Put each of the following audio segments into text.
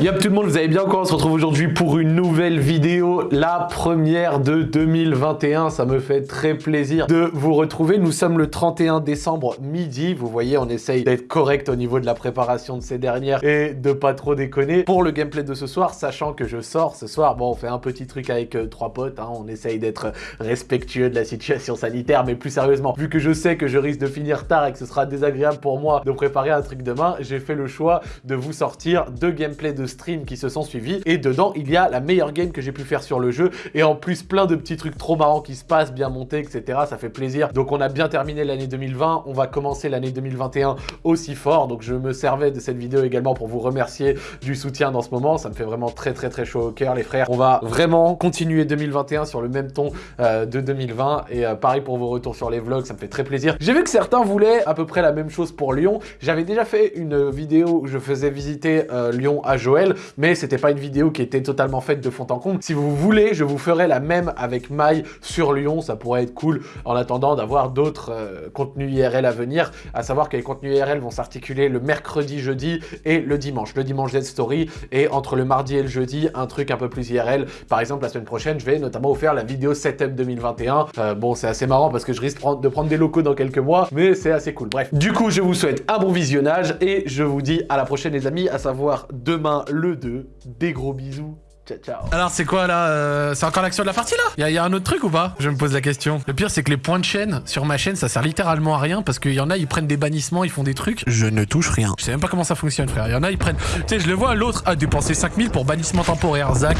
Yop tout le monde, vous allez bien quoi? On se retrouve aujourd'hui pour une nouvelle vidéo, la première de 2021. Ça me fait très plaisir de vous retrouver. Nous sommes le 31 décembre midi. Vous voyez, on essaye d'être correct au niveau de la préparation de ces dernières et de pas trop déconner. Pour le gameplay de ce soir, sachant que je sors ce soir, bon, on fait un petit truc avec euh, trois potes. hein. on essaye d'être respectueux de la situation sanitaire, mais plus sérieusement, vu que je sais que je risque de finir tard et que ce sera désagréable pour moi de préparer un truc demain, j'ai fait le choix de vous sortir deux gameplays de streams qui se sont suivis et dedans il y a la meilleure game que j'ai pu faire sur le jeu et en plus plein de petits trucs trop marrants qui se passent, bien montés, etc. Ça fait plaisir. Donc on a bien terminé l'année 2020, on va commencer l'année 2021 aussi fort. Donc je me servais de cette vidéo également pour vous remercier du soutien dans ce moment. Ça me fait vraiment très très très chaud au cœur les frères. On va vraiment continuer 2021 sur le même ton euh, de 2020 et euh, pareil pour vos retours sur les vlogs, ça me fait très plaisir. J'ai vu que certains voulaient à peu près la même chose pour Lyon. J'avais déjà fait une vidéo où je faisais visiter euh, Lyon à Joël, mais c'était pas une vidéo qui était totalement faite de fond en comble. Si vous voulez, je vous ferai la même avec Maï sur Lyon, ça pourrait être cool en attendant d'avoir d'autres euh, contenus IRL à venir, à savoir que les contenus IRL vont s'articuler le mercredi, jeudi et le dimanche. Le dimanche Z Story et entre le mardi et le jeudi, un truc un peu plus IRL. Par exemple, la semaine prochaine, je vais notamment faire la vidéo Setup 2021. Euh, bon, c'est assez marrant parce que je risque de prendre des locaux dans quelques mois, mais c'est assez cool. Bref, du coup, je vous souhaite un bon visionnage et je vous dis à la prochaine les amis, à savoir demain le 2. Des gros bisous. Ciao, ciao. Alors c'est quoi là euh, C'est encore l'action de la partie là? Y a un autre truc ou pas? Je me pose la question. Le pire c'est que les points de chaîne sur ma chaîne ça sert littéralement à rien parce qu'il y en a ils prennent des bannissements, ils font des trucs. Je ne touche rien. Je sais même pas comment ça fonctionne frère. Il y en a ils prennent... Tu sais je le vois l'autre a dépensé 5000 pour bannissement temporaire, Zach.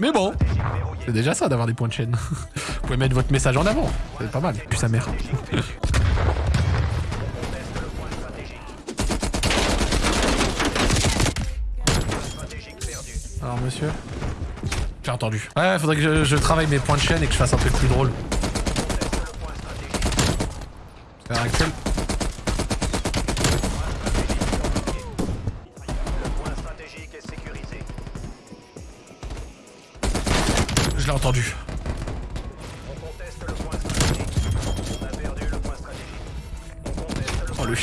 Mais bon, c'est déjà ça d'avoir des points de chaîne. Vous pouvez mettre votre message en avant, c'est pas mal. Puis sa mère. monsieur J'ai entendu. Ouais, faudrait que je, je travaille mes points de chaîne et que je fasse un truc plus drôle. À l'heure actuelle. Je l'ai entendu.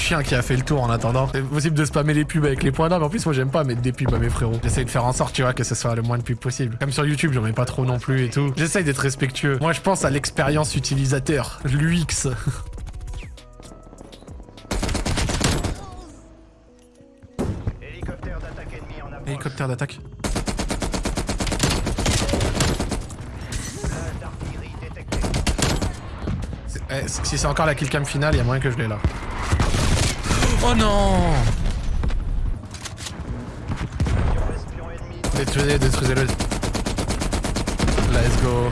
Chien qui a fait le tour en attendant. C'est possible de spammer les pubs avec les points d'armes. En plus moi j'aime pas mettre des pubs à mes frérots. J'essaye de faire en sorte tu vois que ce soit le moins de pubs possible. Comme sur YouTube j'en mets pas trop non plus et tout. J'essaye d'être respectueux. Moi je pense à l'expérience utilisateur. L'UX. Hélicoptère d'attaque eh, si c'est encore la killcam finale, il y a moyen que je l'ai là. Oh non Détruisez, détruisez-le. Let's go.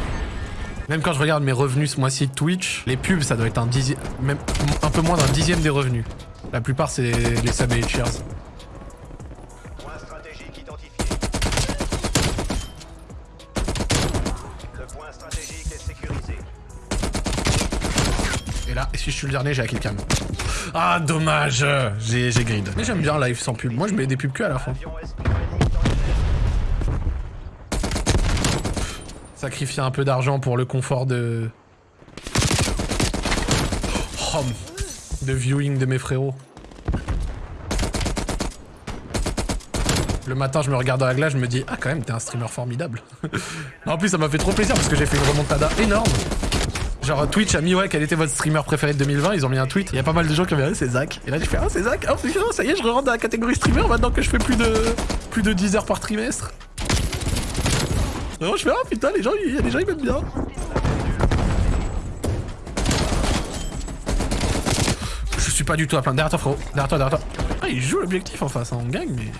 Même quand je regarde mes revenus ce mois-ci Twitch, les pubs, ça doit être un dixième, même un peu moins d'un dixième des revenus. La plupart, c'est les subs et cheers. Et là, si je suis le dernier, j'ai la killcam. Ah, dommage J'ai grid. Mais j'aime bien live sans pub. Moi, je mets des pubs que à la fin. Sacrifier un peu d'argent pour le confort de... Oh, de viewing de mes frérots. Le matin, je me regarde dans la glace, je me dis « Ah, quand même, t'es un streamer formidable. » En plus, ça m'a fait trop plaisir parce que j'ai fait une remontada énorme. Genre, Twitch a mis « Ouais, quel était votre streamer préféré de 2020 ?» Ils ont mis un tweet. Il y a pas mal de gens qui ont mis « Ah, c'est Zach. » Et là, j'ai fait « Ah, c'est Zach. Ah, ça y est, je rentre dans la catégorie streamer maintenant que je fais plus de, plus de 10 heures par trimestre. » Non, je fais ah putain, les gens, il y a des gens, ils m'aiment bien. Je suis pas du tout à plaindre. Derrière toi, frérot. Derrière toi, derrière toi. Ah, il joue l'objectif en face, hein. on gagne, mais.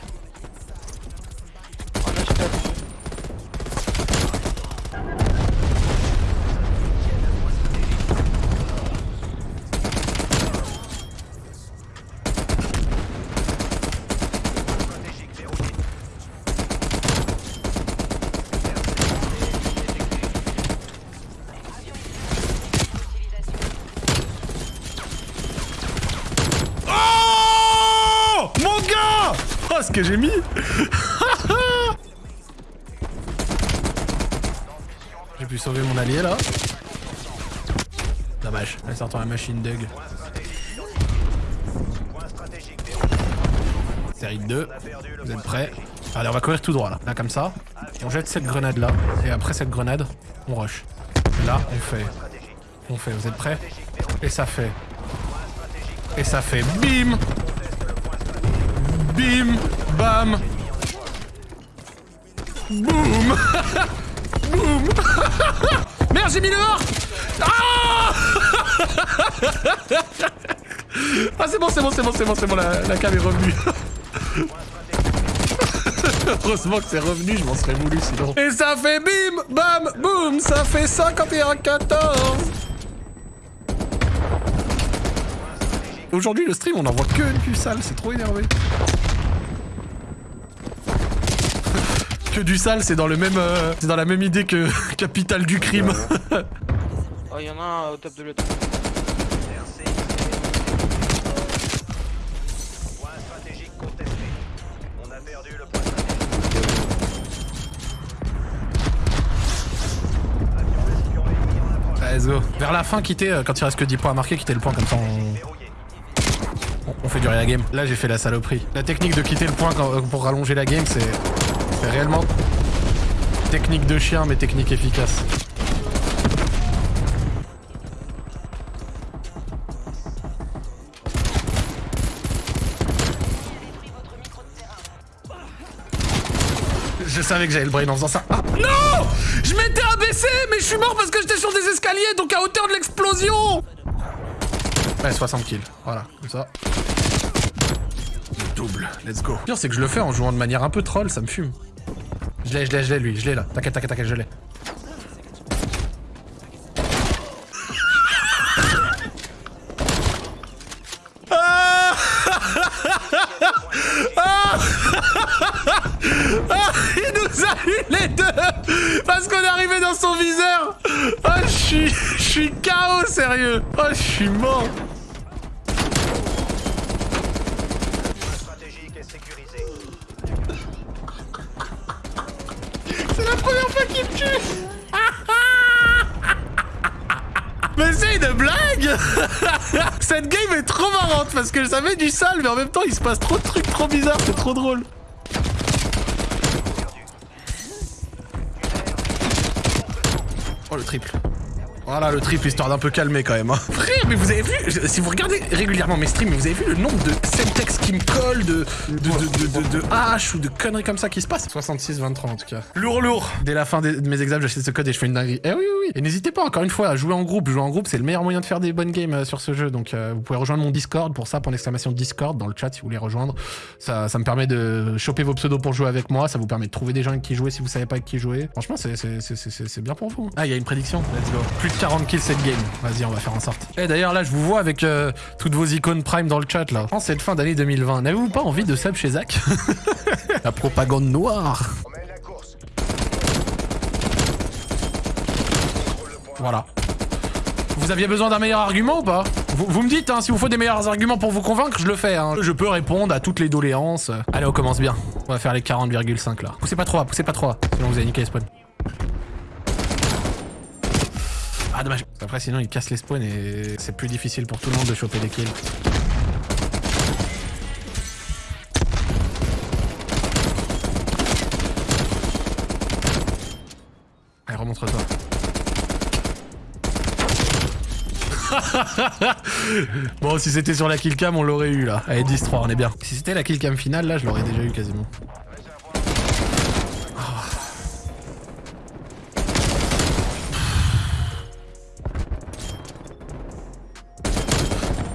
Stratégique verrouillé. Oh Mon ce que j'ai mis J'ai pu sauver mon allié là. Dommage, elle sort la machine Doug. Série 2. On a perdu le Vous êtes prêts? Allez, on va courir tout droit là. Là, comme ça. On jette cette grenade là. Et après cette grenade, on rush. Là, on fait. On fait. Vous êtes prêts? Et ça fait. Et ça fait bim Conteste le point stratégique. Bim Bam Boum Boum Merde, j'ai mis le hors Ah Ah, c'est bon, c'est bon, c'est bon, c'est bon, c'est bon, la, la est revenue. Heureusement que c'est revenu, je m'en serais voulu sinon. Et ça fait bim, bam, boum, ça fait 51-14 Aujourd'hui, le stream, on en voit que du sale, c'est trop énervé. Que du sale, c'est dans le même, euh, c'est dans la même idée que Capital du crime. Oh, il y en a un au top de l'autre. RC. Point stratégique contesté. On a perdu le point stratégique. Avion espion ennemi en approche. Allez, go. Vers la fin, quittez, euh, quand il reste que 10 points à marquer, quittez le point comme ça on, on- fait durer la game. Là, j'ai fait la saloperie. La technique de quitter le point euh, pour rallonger la game, c'est réellement technique de chien, mais technique efficace. Je savais que j'avais le brain en faisant ça. Ah, non Je m'étais abaissé, mais je suis mort parce que j'étais sur des escaliers, donc à hauteur de l'explosion Ouais, 60 kills. Voilà, comme ça. Le double, let's go. Le pire, c'est que je le fais en jouant de manière un peu troll, ça me fume. Je l'ai, je l'ai, je l'ai, lui, je l'ai là. T'inquiète, t'inquiète, t'inquiète, je l'ai. Ah Il nous a eu les deux Parce qu'on est arrivé dans son viseur Oh, je suis... Je suis KO, sérieux Oh, je suis mort Mais c'est une blague Cette game est trop marrante parce que ça met du sale mais en même temps il se passe trop de trucs trop bizarres, c'est trop drôle. Oh le triple. Voilà le triple histoire d'un peu calmer quand même. hein. Frère mais vous avez vu, si vous regardez régulièrement mes streams, vous avez vu le nombre de semtex qui me collent, de, de, de, de, haches ou de conneries comme ça qui se passent? 66-23 en tout cas. Lourd lourd Dès la fin de mes examens j'achète ce code et je fais une dinguerie. Eh oui oui oui Et n'hésitez pas encore une fois à jouer en groupe. Jouer en groupe c'est le meilleur moyen de faire des bonnes games euh, sur ce jeu. Donc euh, vous pouvez rejoindre mon Discord pour ça, pour l'exclamation Discord dans le chat si vous voulez rejoindre. Ça, ça me permet de choper vos pseudos pour jouer avec moi. Ça vous permet de trouver des gens avec qui jouer si vous savez pas avec qui jouer. Franchement c'est- bien pour vous. Ah il y a une prédiction, let's go. Plus de 40 kills cette game. Vas-y on va faire en sorte. Et d'ailleurs là je vous vois avec euh, toutes vos icônes Prime dans le chat là. En cette fin d'année 2020, n'avez-vous pas envie de sub chez Zach? La propagande noire On mène la course. Voilà. Vous aviez besoin d'un meilleur argument ou pas vous, me dites, hein, si vous faut des meilleurs arguments pour vous convaincre, je le fais. Hein. Je peux répondre à toutes les doléances. Allez, on commence bien. On va faire les 40,5 là. Poussez pas trop, poussez pas trop. Sinon vous allez niquer les spawns. Ah dommage. Après sinon il casse les spawns et c'est plus difficile pour tout le monde de choper des kills. Allez, remontre-toi. bon, si c'était sur la killcam, on l'aurait eu là. Allez, 10-3, on est bien. Si c'était la killcam finale, là, je l'aurais déjà eu quasiment.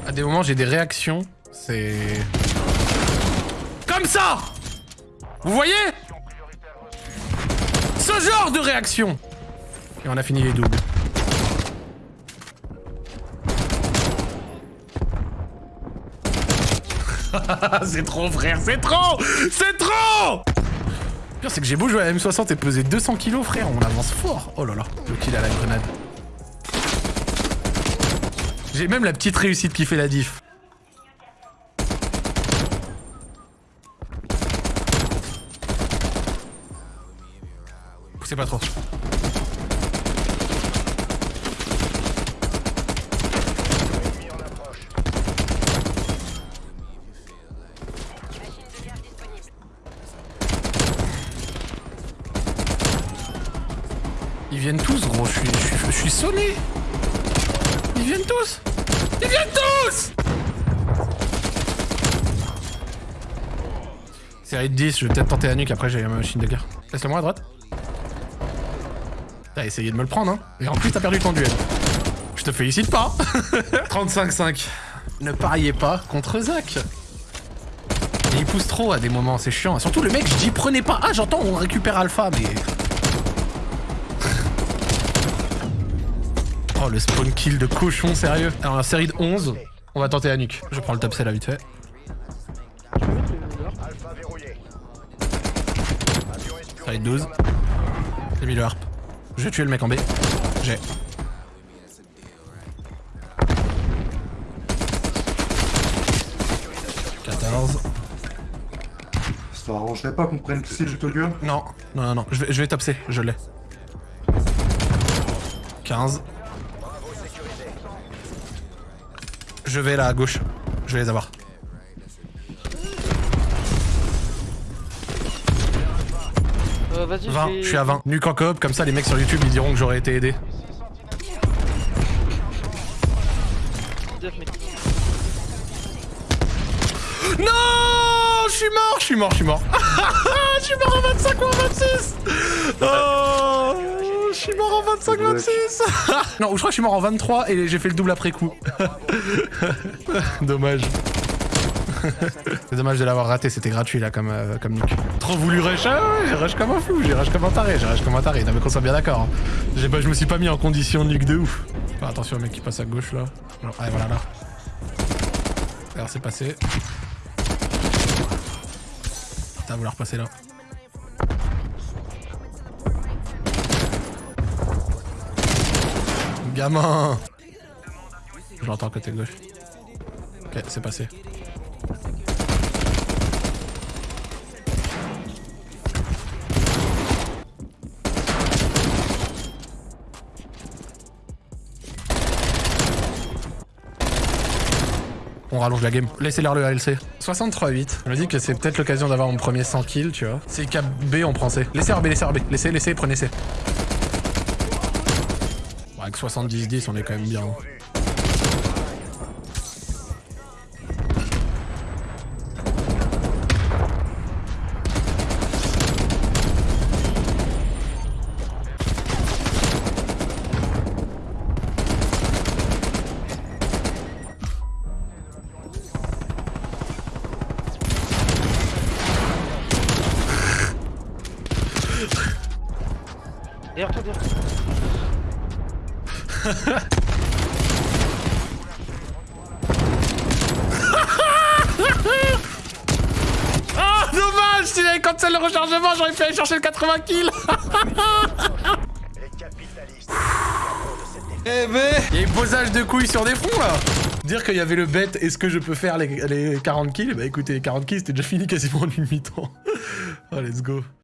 À des moments, j'ai des réactions. C'est. Comme ça Vous voyez? Ce genre de réaction Et on a fini les doubles. c'est trop, frère, c'est trop C'est trop Le pire, c'est que j'ai beau jouer à la M60 et peser 200 kilos, frère, on avance fort. Oh là là, le kill à la grenade. J'ai même la petite réussite qui fait la diff. Poussez pas trop. Ils viennent tous Série de 10, je vais peut-être tenter la nuque, après j'ai ma machine de guerre. Laisse-le moi à droite. T'as essayé de me le prendre, hein. Et en plus, t'as perdu ton duel. Je te félicite pas. 35-5. Ne pariez pas contre Zach. Et il pousse trop à des moments, c'est chiant. Surtout, le mec, je dis prenez pas. Ah, j'entends, on récupère Alpha, mais. Oh, le spawn kill de cochon, sérieux. Alors, la série de 11, on va tenter la nuque. Je prends le top C là, vite fait. Série de 12. J'ai mis le harp. Je vais tuer le mec en B. J'ai. « 14. Ça arrangerait pas qu'on prenne plutôt que Non, non, non, non. Je vais, je vais top C, je l'ai. 15. Je vais là à gauche. Je vais les avoir. Euh, vas-y, 20, vais- je suis à 20. Nuque en coop, comme ça les mecs sur YouTube ils diront que j'aurais été aidé. 19, mais- Non Je suis mort, je suis mort, je suis mort. Je suis mort en 25 ou en 26 Oh suis mort en 25 26 Non, je crois que je suis mort en 23 et j'ai fait le double après coup. Dommage. C'est dommage de l'avoir raté, c'était gratuit là comme, euh, comme nuque. Trop voulu rush, ah ouais, j'ai rush comme un fou, j'ai rush comme un taré, j'ai rush comme un taré, non mais qu'on soit bien d'accord. hein. Je me suis pas mis en condition nuque de ouf. Enfin, attention au mec qui passe à gauche là. Non, allez voilà là. Alors c'est passé. T'as vouloir passer là. Gamin Je l'entends côté gauche. Ok, c'est passé. On rallonge la game. Laissez-leur le ALC. 63-8. Je me dis que c'est peut-être l'occasion d'avoir mon premier 100 kills, tu vois. C'est cap B, on prend C. Laissez RB, laissez RB. Laissez, laissez, prenez C. Bon, avec 70-10, on est quand même bien. Ah, dommage Si j'avais cancel le rechargement, j'aurais pu aller chercher le 80 kills. Eh ben. Il y a eu posage de couilles sur des fronts là. Dire qu'il y avait le bet, est-ce que je peux faire les, les 40 kills? Bah écoutez, les 40 kills c'était déjà fini quasiment en une mi-temps. oh let's go